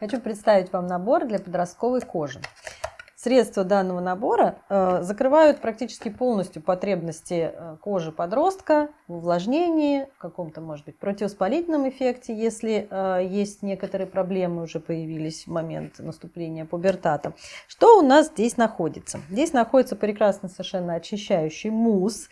Хочу представить вам набор для подростковой кожи. Средства данного набора э, закрывают практически полностью потребности э, кожи подростка в увлажнении, в каком-то, может быть, противовоспалительном эффекте, если э, есть некоторые проблемы уже появились в момент наступления пубертата. Что у нас здесь находится? Здесь находится прекрасно совершенно очищающий мусс,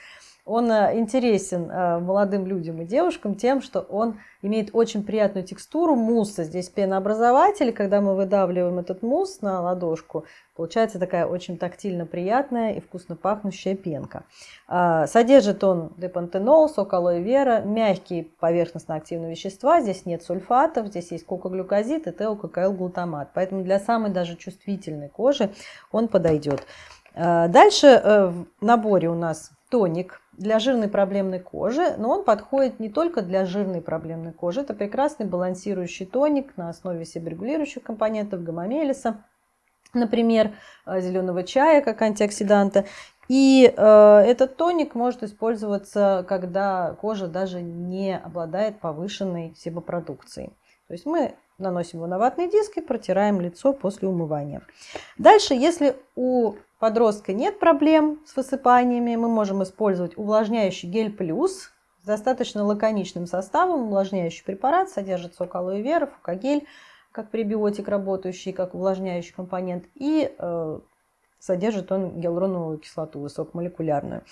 он э, интересен э, молодым людям и девушкам тем, что он имеет очень приятную текстуру мусса. Здесь пенообразователь, когда мы выдавливаем этот мусс на ладошку, получается такая очень тактильно приятная и вкусно пахнущая пенка. А, содержит он депантенол, сок алоэ вера, мягкие поверхностно-активные вещества. Здесь нет сульфатов, здесь есть кокоглюкозид и теококаил-глутамат. Поэтому для самой даже чувствительной кожи он подойдет. А, дальше э, в наборе у нас тоник для жирной проблемной кожи, но он подходит не только для жирной проблемной кожи. Это прекрасный балансирующий тоник на основе себорегулирующих компонентов гамамелиса, например, э, зеленого чая как антиоксиданта. И э, этот тоник может использоваться, когда кожа даже не обладает повышенной себопродукцией. То есть мы наносим его на ватный диск и протираем лицо после умывания. Дальше, если у подростка нет проблем с высыпаниями, мы можем использовать увлажняющий гель плюс с достаточно лаконичным составом. Увлажняющий препарат содержит сок алоэ вера, фукагель, как пребиотик работающий, как увлажняющий компонент, и э, содержит он гиалуроновую кислоту высокомолекулярную.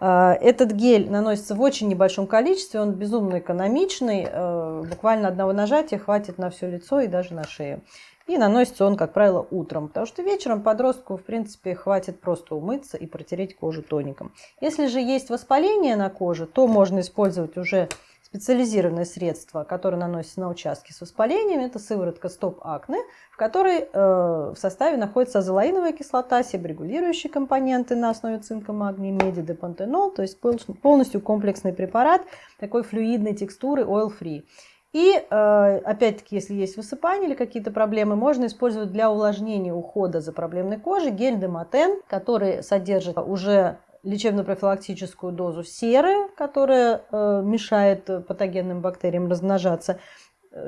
Э, этот гель наносится в очень небольшом количестве, он безумно экономичный, э, буквально одного нажатия хватит на все лицо и даже на шею. И наносится он, как правило, утром, потому что вечером подростку, в принципе, хватит просто умыться и протереть кожу тоником. Если же есть воспаление на коже, то можно использовать уже специализированное средство, которое наносится на участки с воспалением. Это сыворотка Стоп Акне, в которой э, в составе находится азолаиновая кислота, себорегулирующие компоненты на основе цинка, магния, меди, депантенол. То есть полностью комплексный препарат такой флюидной текстуры oil-free. И э, опять-таки, если есть высыпание или какие-то проблемы, можно использовать для увлажнения ухода за проблемной кожей гель Дематен, который содержит уже лечебно-профилактическую дозу серы, которая э, мешает патогенным бактериям размножаться,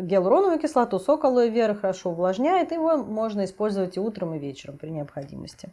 гиалуроновую кислоту, сок алоэ хорошо увлажняет, его можно использовать и утром, и вечером при необходимости.